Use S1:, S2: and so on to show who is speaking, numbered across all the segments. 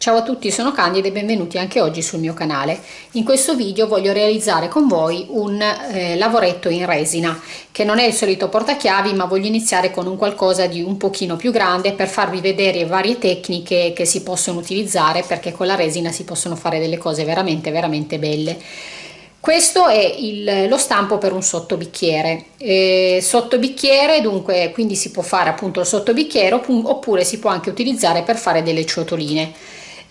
S1: Ciao a tutti, sono Candida e benvenuti anche oggi sul mio canale. In questo video voglio realizzare con voi un eh, lavoretto in resina, che non è il solito portachiavi, ma voglio iniziare con un qualcosa di un pochino più grande per farvi vedere varie tecniche che si possono utilizzare, perché con la resina si possono fare delle cose veramente, veramente belle. Questo è il, lo stampo per un sottobicchiere. Eh, sottobicchiere, dunque, quindi si può fare appunto il sottobicchiere oppure si può anche utilizzare per fare delle ciotoline.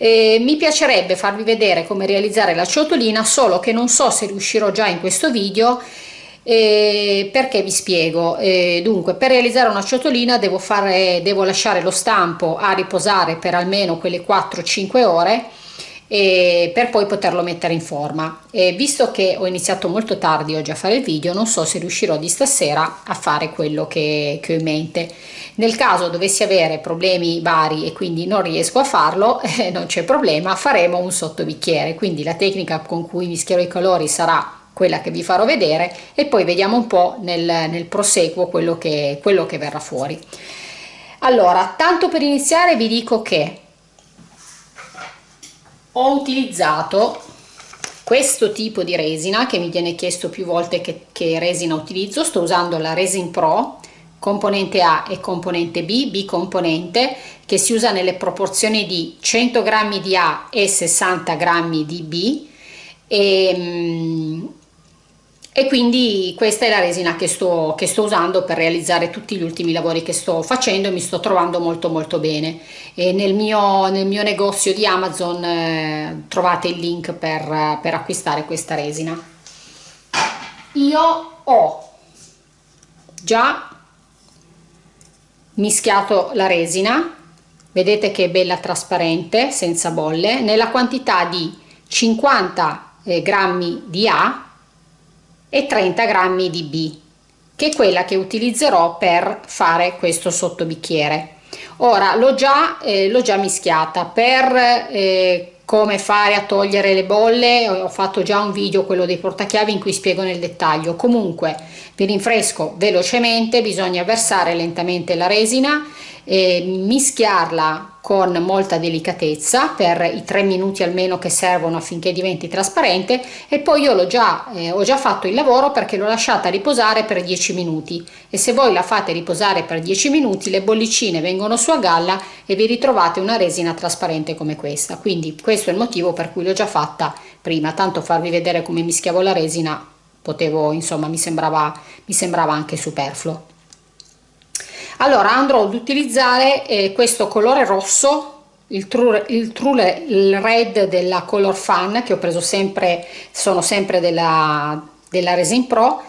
S1: Eh, mi piacerebbe farvi vedere come realizzare la ciotolina solo che non so se riuscirò già in questo video eh, perché vi spiego. Eh, dunque per realizzare una ciotolina devo, fare, devo lasciare lo stampo a riposare per almeno quelle 4-5 ore e per poi poterlo mettere in forma. Visto che ho iniziato molto tardi oggi a fare il video non so se riuscirò di stasera a fare quello che, che ho in mente nel caso dovessi avere problemi vari e quindi non riesco a farlo eh, non c'è problema faremo un sottobicchiere. Quindi la tecnica con cui mischierò i colori sarà quella che vi farò vedere e poi vediamo un po' nel, nel proseguo quello che, quello che verrà fuori. Allora tanto per iniziare vi dico che ho utilizzato questo tipo di resina che mi viene chiesto più volte che, che resina utilizzo. Sto usando la Resin Pro componente A e componente B, B componente che si usa nelle proporzioni di 100 grammi di A e 60 grammi di B. E, mm, e quindi questa è la resina che sto, che sto usando per realizzare tutti gli ultimi lavori che sto facendo e mi sto trovando molto molto bene. Nel mio, nel mio negozio di Amazon eh, trovate il link per, per acquistare questa resina. Io ho già mischiato la resina vedete che è bella trasparente senza bolle nella quantità di 50 eh, grammi di A e 30 grammi di B che è quella che utilizzerò per fare questo sottobicchiere. Ora l'ho già, eh, già mischiata per eh, come fare a togliere le bolle. Ho fatto già un video quello dei portachiavi in cui spiego nel dettaglio. Comunque vi rinfresco velocemente bisogna versare lentamente la resina eh, mischiarla con molta delicatezza per i tre minuti almeno che servono affinché diventi trasparente e poi io l'ho già, eh, ho già fatto il lavoro perché l'ho lasciata riposare per 10 minuti e se voi la fate riposare per 10 minuti le bollicine vengono su a galla e vi ritrovate una resina trasparente come questa. Quindi questo è il motivo per cui l'ho già fatta prima tanto farvi vedere come mischiavo la resina potevo insomma mi sembrava mi sembrava anche superfluo allora andrò ad utilizzare eh, questo colore rosso il true, il true il red della color fan che ho preso sempre sono sempre della, della resin pro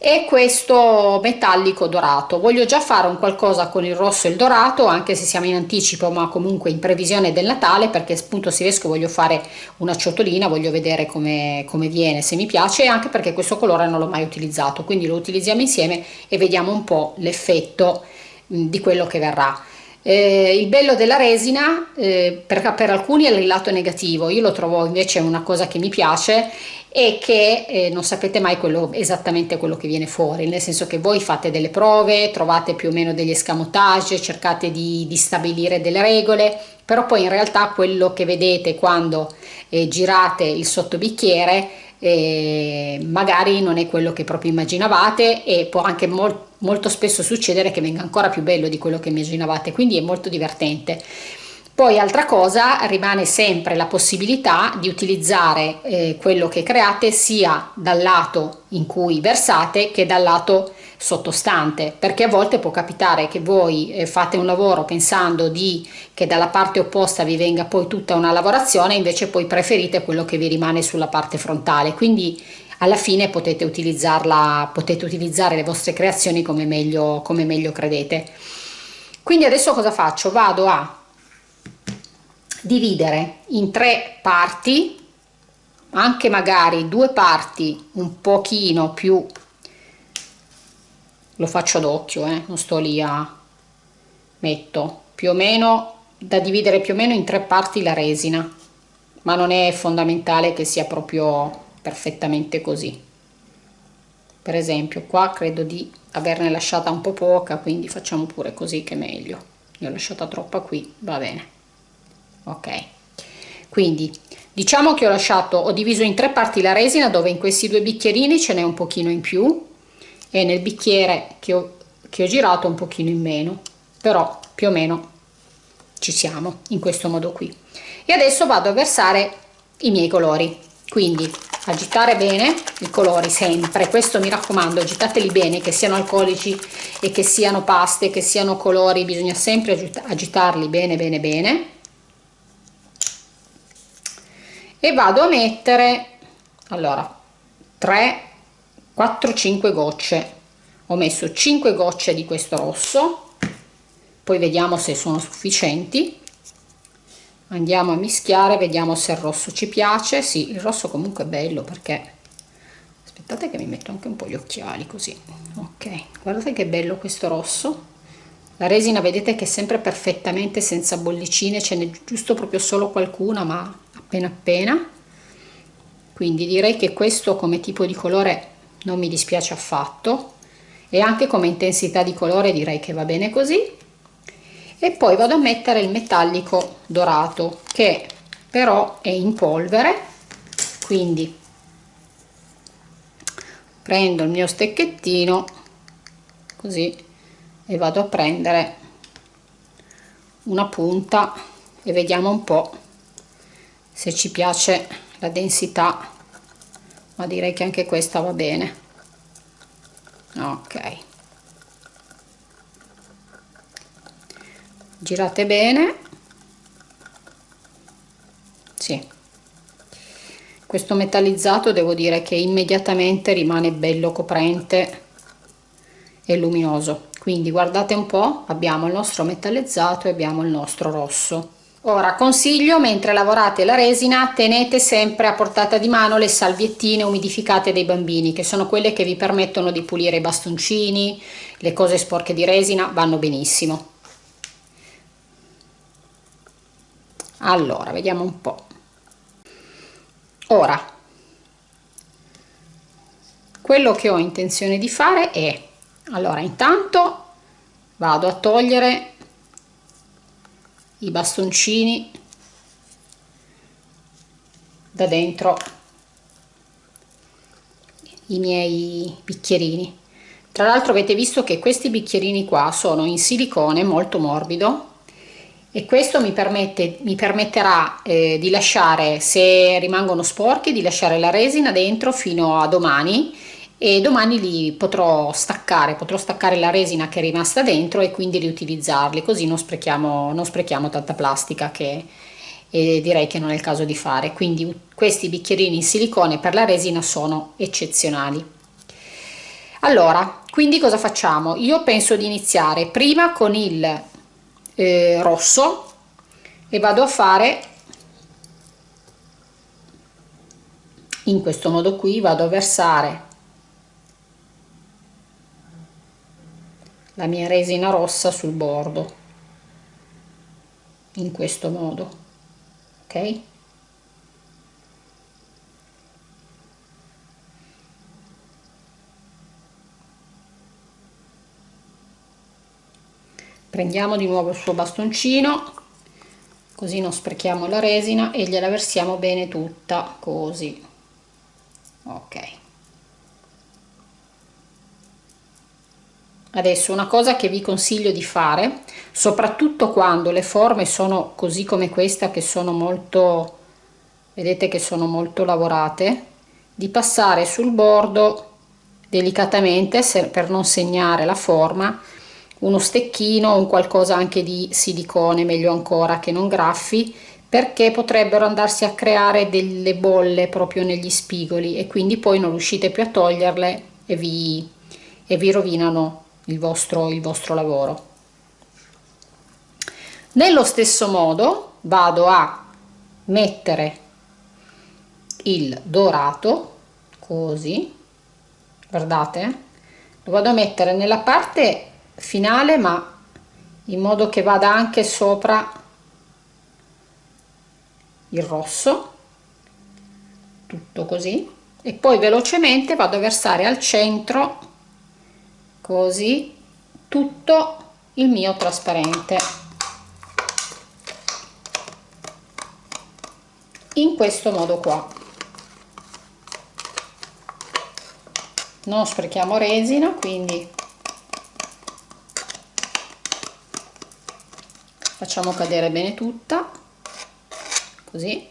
S1: e questo metallico dorato. Voglio già fare un qualcosa con il rosso e il dorato anche se siamo in anticipo ma comunque in previsione del natale perché appunto se riesco voglio fare una ciotolina voglio vedere come, come viene se mi piace anche perché questo colore non l'ho mai utilizzato. Quindi lo utilizziamo insieme e vediamo un po l'effetto di quello che verrà. Eh, il bello della resina eh, per, per, alcuni è il lato negativo, io lo trovo invece una cosa che mi piace e che eh, non sapete mai quello, esattamente quello che viene fuori, nel senso che voi fate delle prove, trovate più o meno degli escamotage, cercate di, di stabilire delle regole, però poi in realtà quello che vedete quando eh, girate il sottobicchiere eh, magari non è quello che proprio immaginavate e può anche molto molto spesso succedere che venga ancora più bello di quello che immaginavate quindi è molto divertente. Poi altra cosa rimane sempre la possibilità di utilizzare eh, quello che create sia dal lato in cui versate che dal lato sottostante perché a volte può capitare che voi eh, fate un lavoro pensando di che dalla parte opposta vi venga poi tutta una lavorazione invece poi preferite quello che vi rimane sulla parte frontale. Quindi alla fine potete utilizzarla potete utilizzare le vostre creazioni come meglio come meglio credete quindi adesso cosa faccio vado a dividere in tre parti anche magari due parti un pochino più lo faccio ad occhio eh? non sto lì a metto più o meno da dividere più o meno in tre parti la resina ma non è fondamentale che sia proprio perfettamente così. Per esempio qua credo di averne lasciata un po' poca quindi facciamo pure così che è meglio. Ne ho lasciata troppa qui va bene. Ok. Quindi diciamo che ho lasciato ho diviso in tre parti la resina dove in questi due bicchierini ce n'è un pochino in più e nel bicchiere che ho, che ho girato un pochino in meno. Però più o meno ci siamo in questo modo qui. E adesso vado a versare i miei colori. Quindi agitare bene i colori sempre. Questo mi raccomando agitateli bene che siano alcolici e che siano paste che siano colori. Bisogna sempre agitarli bene bene bene. E vado a mettere allora 3 4 5 gocce. Ho messo 5 gocce di questo rosso. Poi vediamo se sono sufficienti andiamo a mischiare vediamo se il rosso ci piace. Sì il rosso comunque è bello perché aspettate che mi metto anche un po' gli occhiali così. Ok guardate che bello questo rosso. La resina vedete che è sempre perfettamente senza bollicine ce n'è giusto proprio solo qualcuna ma appena appena. Quindi direi che questo come tipo di colore non mi dispiace affatto. E anche come intensità di colore direi che va bene così e poi vado a mettere il metallico dorato che però è in polvere quindi prendo il mio stecchettino così e vado a prendere una punta e vediamo un po' se ci piace la densità ma direi che anche questa va bene. Ok girate bene. Sì. Questo metallizzato devo dire che immediatamente rimane bello coprente e luminoso. Quindi guardate un po abbiamo il nostro metallizzato e abbiamo il nostro rosso. Ora consiglio mentre lavorate la resina tenete sempre a portata di mano le salviettine umidificate dei bambini che sono quelle che vi permettono di pulire i bastoncini le cose sporche di resina vanno benissimo allora vediamo un po. Ora quello che ho intenzione di fare è allora intanto vado a togliere i bastoncini da dentro i miei bicchierini. Tra l'altro avete visto che questi bicchierini qua sono in silicone molto morbido e questo mi, permette, mi permetterà eh, di lasciare, se rimangono sporchi, di lasciare la resina dentro fino a domani e domani li potrò staccare, potrò staccare la resina che è rimasta dentro e quindi riutilizzarli, così non sprechiamo, non sprechiamo tanta plastica che eh, direi che non è il caso di fare. Quindi questi bicchierini in silicone per la resina sono eccezionali. Allora, quindi cosa facciamo? Io penso di iniziare prima con il eh, rosso e vado a fare in questo modo qui vado a versare la mia resina rossa sul bordo in questo modo ok prendiamo di nuovo il suo bastoncino così non sprechiamo la resina e gliela versiamo bene tutta così. Ok. Adesso una cosa che vi consiglio di fare soprattutto quando le forme sono così come questa che sono molto vedete che sono molto lavorate di passare sul bordo delicatamente per non segnare la forma uno stecchino un qualcosa anche di silicone meglio ancora che non graffi perché potrebbero andarsi a creare delle bolle proprio negli spigoli e quindi poi non riuscite più a toglierle e vi, e vi rovinano il vostro, il vostro lavoro. Nello stesso modo vado a mettere il dorato così guardate lo vado a mettere nella parte finale ma in modo che vada anche sopra il rosso tutto così e poi velocemente vado a versare al centro così tutto il mio trasparente. In questo modo qua. Non sprechiamo resina quindi facciamo cadere bene tutta. Così.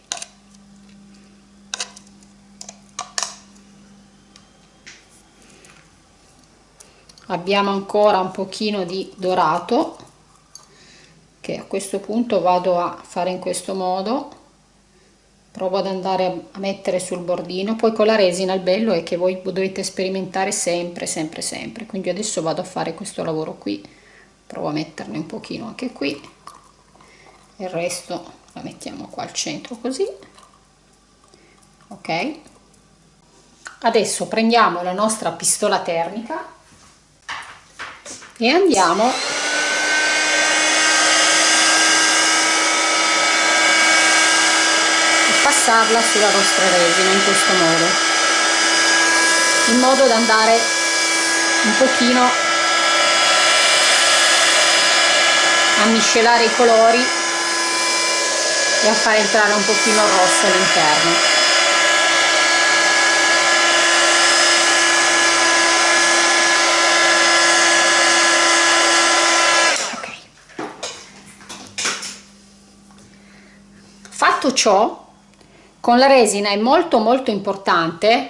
S1: Abbiamo ancora un pochino di dorato che a questo punto vado a fare in questo modo. Provo ad andare a mettere sul bordino. Poi con la resina il bello è che voi dovete sperimentare sempre sempre sempre. Quindi adesso vado a fare questo lavoro qui. Provo a metterne un pochino anche qui il resto la mettiamo qua al centro così. Ok. Adesso prendiamo la nostra pistola termica e andiamo a passarla sulla nostra resina in questo modo in modo da andare un pochino a miscelare i colori e a far entrare un pochino rosso all'interno. Fatto ciò con la resina è molto molto importante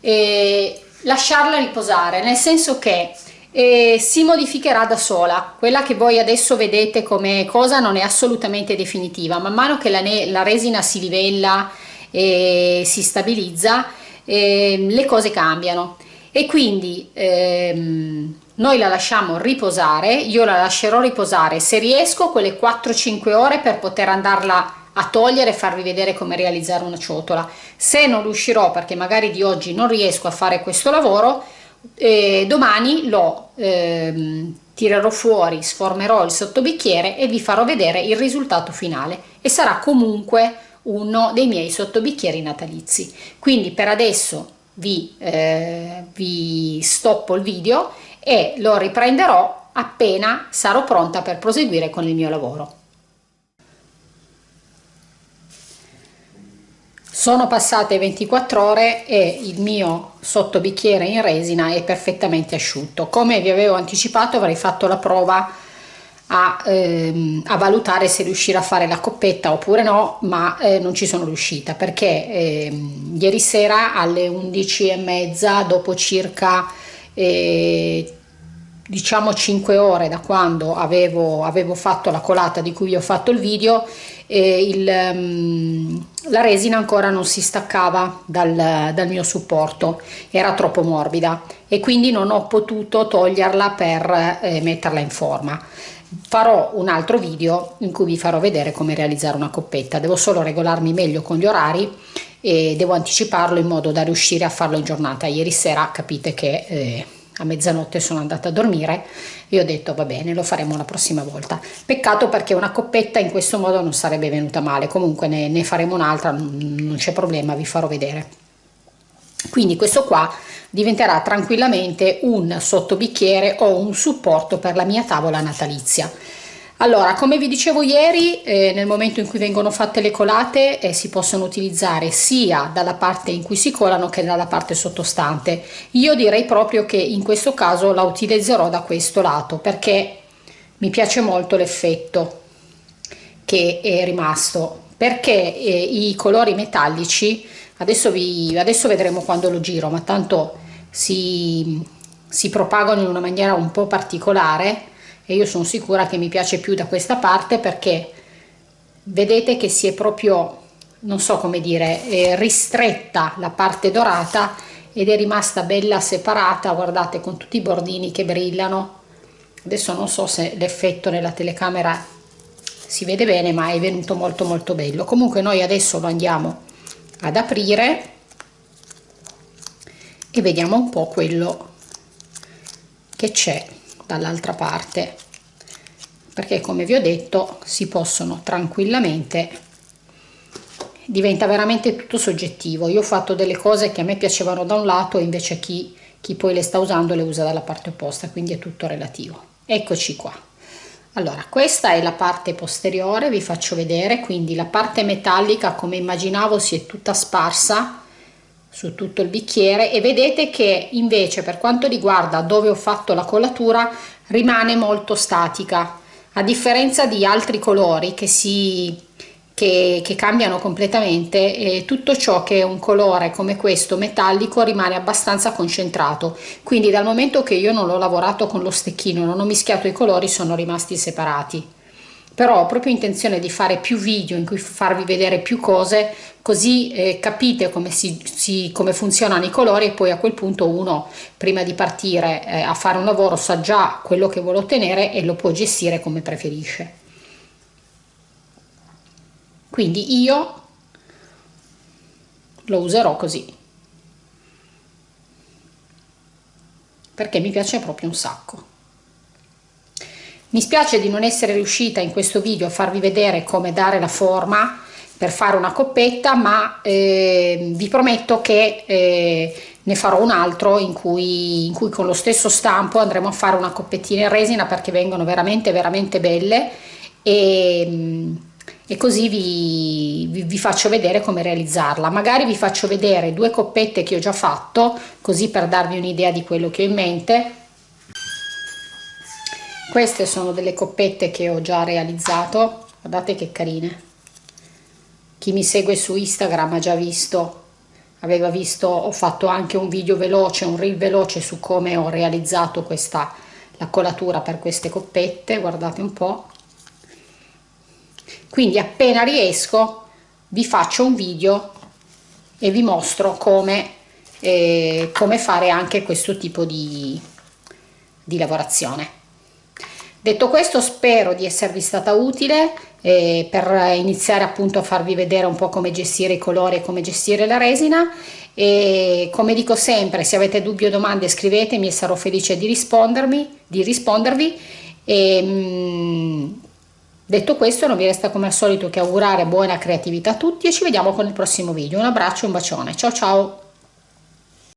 S1: eh, lasciarla riposare nel senso che eh, si modificherà da sola. Quella che voi adesso vedete come cosa non è assolutamente definitiva. Man mano che la, la resina si livella e si stabilizza eh, le cose cambiano. E quindi ehm, noi la lasciamo riposare io la lascerò riposare. Se riesco quelle 4-5 ore per poter andarla a togliere e farvi vedere come realizzare una ciotola. Se non riuscirò perché magari di oggi non riesco a fare questo lavoro eh, domani lo eh, tirerò fuori sformerò il sottobicchiere e vi farò vedere il risultato finale. E sarà comunque uno dei miei sottobicchieri natalizi. Quindi per adesso vi, eh, vi stoppo il video e lo riprenderò appena sarò pronta per proseguire con il mio lavoro sono passate 24 ore e il mio sottobicchiere in resina è perfettamente asciutto. Come vi avevo anticipato avrei fatto la prova a, ehm, a valutare se riuscire a fare la coppetta oppure no ma eh, non ci sono riuscita perché eh, ieri sera alle 11 e mezza dopo circa eh, diciamo 5 ore da quando avevo, avevo fatto la colata di cui vi ho fatto il video il, um, la resina ancora non si staccava dal, dal, mio supporto, era troppo morbida e quindi non ho potuto toglierla per eh, metterla in forma. Farò un altro video in cui vi farò vedere come realizzare una coppetta, devo solo regolarmi meglio con gli orari e devo anticiparlo in modo da riuscire a farlo in giornata. Ieri sera capite che... Eh, a mezzanotte sono andata a dormire e ho detto va bene lo faremo la prossima volta. Peccato perché una coppetta in questo modo non sarebbe venuta male. Comunque ne, ne faremo un'altra non c'è problema vi farò vedere. Quindi questo qua diventerà tranquillamente un sottobicchiere o un supporto per la mia tavola natalizia allora, come vi dicevo ieri, eh, nel momento in cui vengono fatte le colate eh, si possono utilizzare sia dalla parte in cui si colano che dalla parte sottostante. Io direi proprio che in questo caso la utilizzerò da questo lato perché mi piace molto l'effetto che è rimasto perché eh, i colori metallici, adesso, vi, adesso vedremo quando lo giro, ma tanto si, si propagano in una maniera un po' particolare e io sono sicura che mi piace più da questa parte perché vedete che si è proprio non so come dire eh, ristretta la parte dorata ed è rimasta bella separata guardate con tutti i bordini che brillano. Adesso non so se l'effetto nella telecamera si vede bene ma è venuto molto molto bello. Comunque noi adesso lo andiamo ad aprire e vediamo un po' quello che c'è dall'altra parte. Perché come vi ho detto si possono tranquillamente diventa veramente tutto soggettivo. Io ho fatto delle cose che a me piacevano da un lato e invece chi, chi poi le sta usando le usa dalla parte opposta quindi è tutto relativo. Eccoci qua. Allora questa è la parte posteriore vi faccio vedere. Quindi la parte metallica come immaginavo si è tutta sparsa su tutto il bicchiere e vedete che invece per quanto riguarda dove ho fatto la colatura rimane molto statica a differenza di altri colori che si che, che cambiano completamente e tutto ciò che è un colore come questo metallico rimane abbastanza concentrato. Quindi dal momento che io non l'ho lavorato con lo stecchino non ho mischiato i colori sono rimasti separati però ho proprio intenzione di fare più video in cui farvi vedere più cose così eh, capite come, si, si, come funzionano i colori e poi a quel punto uno prima di partire eh, a fare un lavoro sa già quello che vuole ottenere e lo può gestire come preferisce. Quindi io lo userò così. Perché mi piace proprio un sacco mi spiace di non essere riuscita in questo video a farvi vedere come dare la forma per fare una coppetta ma eh, vi prometto che eh, ne farò un altro in cui, in cui con lo stesso stampo andremo a fare una coppettina in resina perché vengono veramente veramente belle e e così vi, vi, vi, faccio vedere come realizzarla. Magari vi faccio vedere due coppette che ho già fatto così per darvi un'idea di quello che ho in mente queste sono delle coppette che ho già realizzato. Guardate che carine. Chi mi segue su instagram ha già visto. Aveva visto ho fatto anche un video veloce un reel veloce su come ho realizzato questa la colatura per queste coppette. Guardate un po' quindi appena riesco vi faccio un video e vi mostro come, eh, come fare anche questo tipo di, di lavorazione detto questo spero di esservi stata utile eh, per iniziare appunto a farvi vedere un po' come gestire i colori e come gestire la resina e come dico sempre se avete dubbi o domande scrivetemi e sarò felice di rispondermi di rispondervi e, mh, mm, Detto questo non mi resta come al solito che augurare buona creatività a tutti e ci vediamo con il prossimo video. Un abbraccio e un bacione. Ciao ciao!